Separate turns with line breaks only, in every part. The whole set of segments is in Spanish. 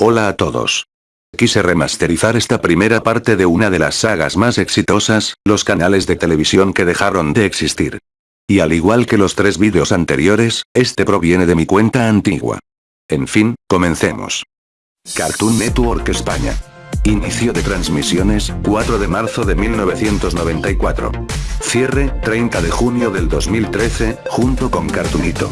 Hola a todos. Quise remasterizar esta primera parte de una de las sagas más exitosas, los canales de televisión que dejaron de existir. Y al igual que los tres vídeos anteriores, este proviene de mi cuenta antigua. En fin, comencemos. Cartoon Network España. Inicio de transmisiones, 4 de marzo de 1994. Cierre, 30 de junio del 2013, junto con Cartoonito.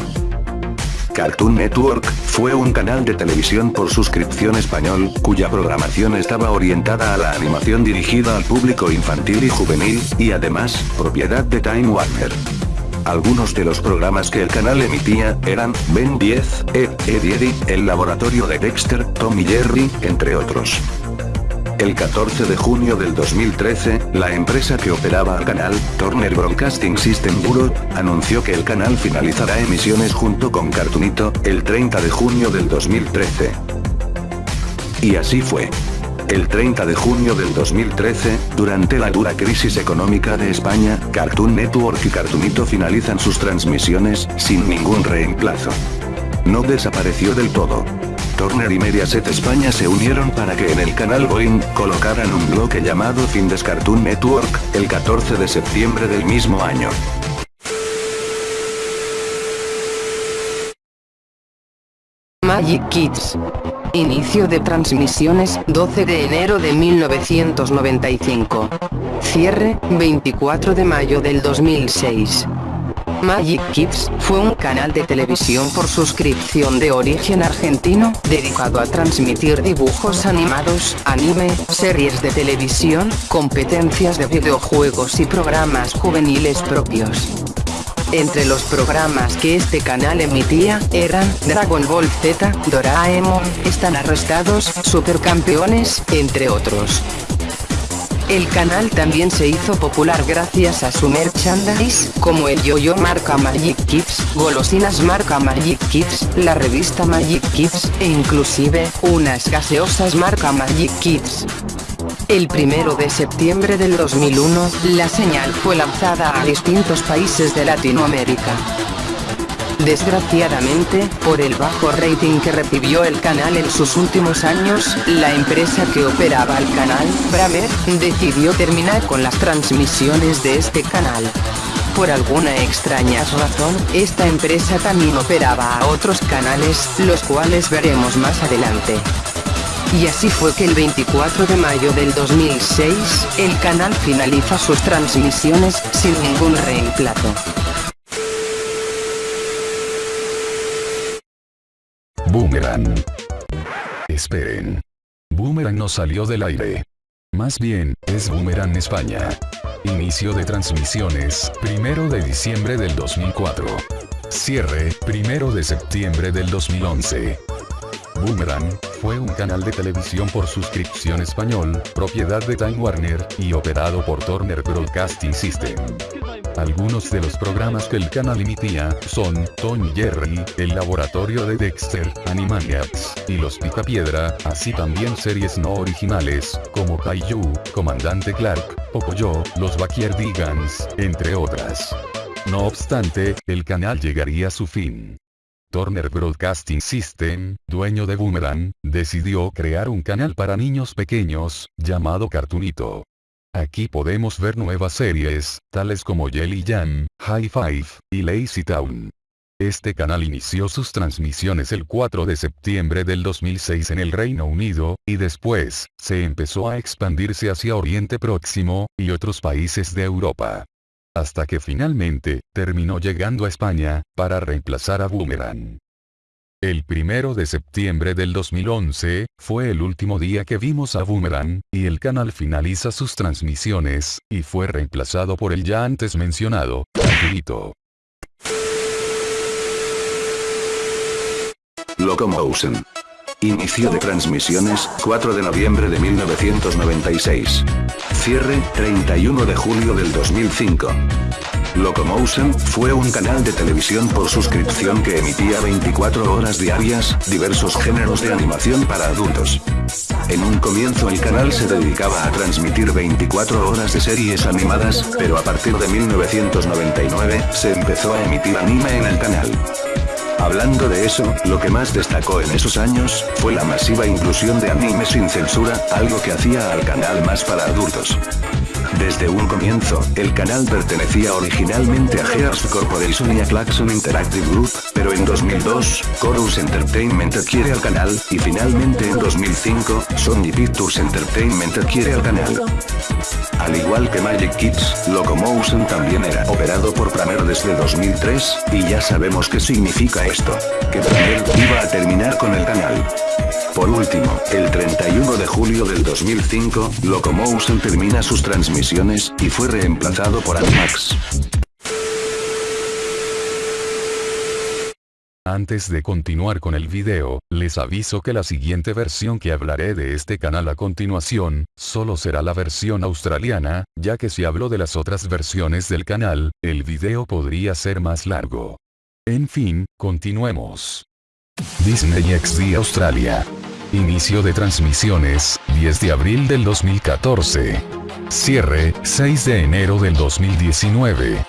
Cartoon Network, fue un canal de televisión por suscripción español, cuya programación estaba orientada a la animación dirigida al público infantil y juvenil, y además, propiedad de Time Warner. Algunos de los programas que el canal emitía eran Ben 10, Ed, Ed El Laboratorio de Dexter, Tom y Jerry, entre otros. El 14 de junio del 2013, la empresa que operaba el canal, Turner Broadcasting System Bureau, anunció que el canal finalizará emisiones junto con Cartoonito, el 30 de junio del 2013. Y así fue. El 30 de junio del 2013, durante la dura crisis económica de España, Cartoon Network y Cartoonito finalizan sus transmisiones, sin ningún reemplazo. No desapareció del todo. Turner y Mediaset España se unieron para que en el canal Boeing, colocaran un bloque llamado Findes Cartoon Network, el 14 de septiembre del mismo año.
Magic Kids. Inicio de transmisiones, 12 de enero de 1995. Cierre, 24 de mayo del 2006. Magic Kids, fue un canal de televisión por suscripción de origen argentino, dedicado a transmitir dibujos animados, anime, series de televisión, competencias de videojuegos y programas juveniles propios. Entre los programas que este canal emitía, eran Dragon Ball Z, Doraemon, Están Arrestados, Supercampeones, entre otros. El canal también se hizo popular gracias a su merchandise, como el yo-yo marca Magic Kids, golosinas marca Magic Kids, la revista Magic Kids, e inclusive, unas gaseosas marca Magic Kids. El primero de septiembre del 2001, la señal fue lanzada a distintos países de Latinoamérica. Desgraciadamente, por el bajo rating que recibió el canal en sus últimos años, la empresa que operaba el canal, Bramer, decidió terminar con las transmisiones de este canal. Por alguna extraña razón, esta empresa también operaba a otros canales, los cuales veremos más adelante. Y así fue que el 24 de mayo del 2006, el canal finaliza sus transmisiones, sin ningún reemplazo.
Boomerang. Esperen. Boomerang no salió del aire. Más bien, es Boomerang España. Inicio de transmisiones, primero de diciembre del 2004. Cierre, primero de septiembre del 2011. Boomerang, fue un canal de televisión por suscripción español, propiedad de Time Warner, y operado por Turner Broadcasting System. Algunos de los programas que el canal emitía son Tony Jerry, El Laboratorio de Dexter, Animaniacs, y Los Picapiedra, así también series no originales, como Kaiju, Comandante Clark, Pocoyo, Los Backyardigans, entre otras. No obstante, el canal llegaría a su fin. Turner Broadcasting System, dueño de Boomerang, decidió crear un canal para niños pequeños, llamado Cartoonito. Aquí podemos ver nuevas series, tales como Jelly Jam, High Five, y Lazy Town. Este canal inició sus transmisiones el 4 de septiembre del 2006 en el Reino Unido, y después, se empezó a expandirse hacia Oriente Próximo, y otros países de Europa hasta que finalmente, terminó llegando a España, para reemplazar a Boomerang. El primero de septiembre del 2011, fue el último día que vimos a Boomerang, y el canal finaliza sus transmisiones, y fue reemplazado por el ya antes mencionado, Cartoonito.
Locomotion. Inicio de transmisiones, 4 de noviembre de 1996. Cierre, 31 de julio del 2005. Locomotion, fue un canal de televisión por suscripción que emitía 24 horas diarias, diversos géneros de animación para adultos. En un comienzo el canal se dedicaba a transmitir 24 horas de series animadas, pero a partir de 1999, se empezó a emitir anime en el canal. Hablando de eso, lo que más destacó en esos años, fue la masiva inclusión de anime sin censura, algo que hacía al canal más para adultos. Desde un comienzo, el canal pertenecía originalmente a Gears Corporation y a Klaxon Interactive Group, pero en 2002, Chorus Entertainment adquiere al canal, y finalmente en 2005, Sony Pictures Entertainment adquiere al canal. Al igual que Magic Kids, Locomotion también era operado por Pramer desde 2003, y ya sabemos qué significa esto. Que Pramer iba a terminar con el canal. Por último, el 31 de julio del 2005, Locomotion termina sus transmisiones, y fue reemplazado por Animax.
Antes de continuar con el video, les aviso que la siguiente versión que hablaré de este canal a continuación, solo será la versión australiana, ya que si hablo de las otras versiones del canal, el video podría ser más largo. En fin, continuemos. Disney XD Australia. Inicio de transmisiones, 10 de abril del 2014. Cierre, 6 de enero del 2019.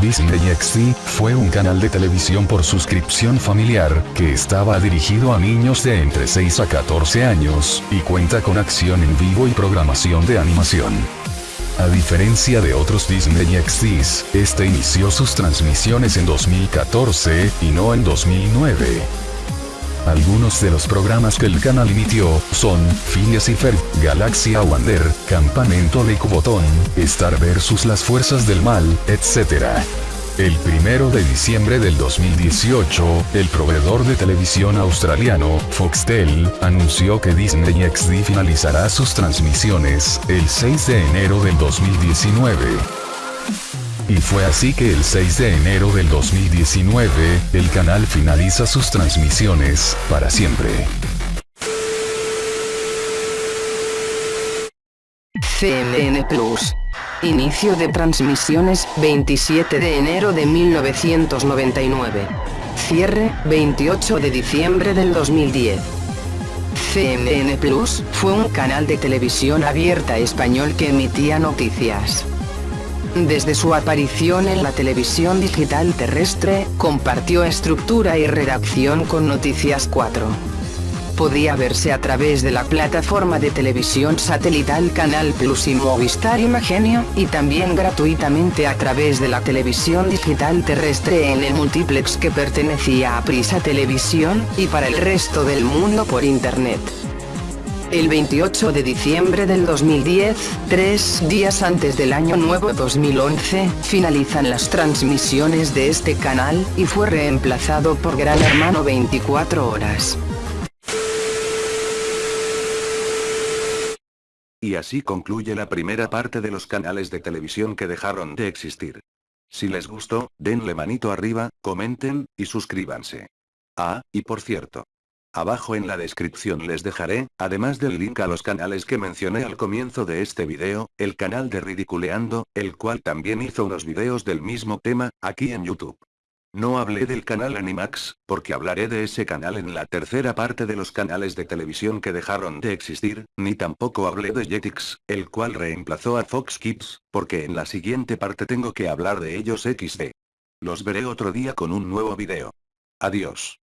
Disney XD fue un canal de televisión por suscripción familiar, que estaba dirigido a niños de entre 6 a 14 años, y cuenta con acción en vivo y programación de animación. A diferencia de otros Disney XDs, este inició sus transmisiones en 2014, y no en 2009. Algunos de los programas que el canal emitió son Phineas y Ferb, Galaxia Wander, Campamento de Cubotón, Star vs las Fuerzas del Mal, etc. El primero de diciembre del 2018, el proveedor de televisión australiano, Foxtel, anunció que Disney XD finalizará sus transmisiones el 6 de enero del 2019. Y fue así que el 6 de enero del 2019, el canal finaliza sus transmisiones, para siempre.
CNN Plus. Inicio de transmisiones, 27 de enero de 1999. Cierre, 28 de diciembre del 2010. CNN Plus, fue un canal de televisión abierta español que emitía noticias. Desde su aparición en la televisión digital terrestre, compartió estructura y redacción con Noticias 4. Podía verse a través de la plataforma de televisión satelital Canal Plus y Movistar Imagenio, y también gratuitamente a través de la televisión digital terrestre en el multiplex que pertenecía a Prisa Televisión, y para el resto del mundo por Internet. El 28 de diciembre del 2010, tres días antes del año nuevo 2011, finalizan las transmisiones de este canal, y fue reemplazado por Gran Hermano 24 horas.
Y así concluye la primera parte de los canales de televisión que dejaron de existir. Si les gustó, denle manito arriba, comenten, y suscríbanse. Ah, y por cierto, Abajo en la descripción les dejaré, además del link a los canales que mencioné al comienzo de este video, el canal de Ridiculeando, el cual también hizo unos videos del mismo tema, aquí en YouTube. No hablé del canal Animax, porque hablaré de ese canal en la tercera parte de los canales de televisión que dejaron de existir, ni tampoco hablé de Jetix, el cual reemplazó a Fox Kids, porque en la siguiente parte tengo que hablar de ellos XD. Los veré otro día con un nuevo video. Adiós.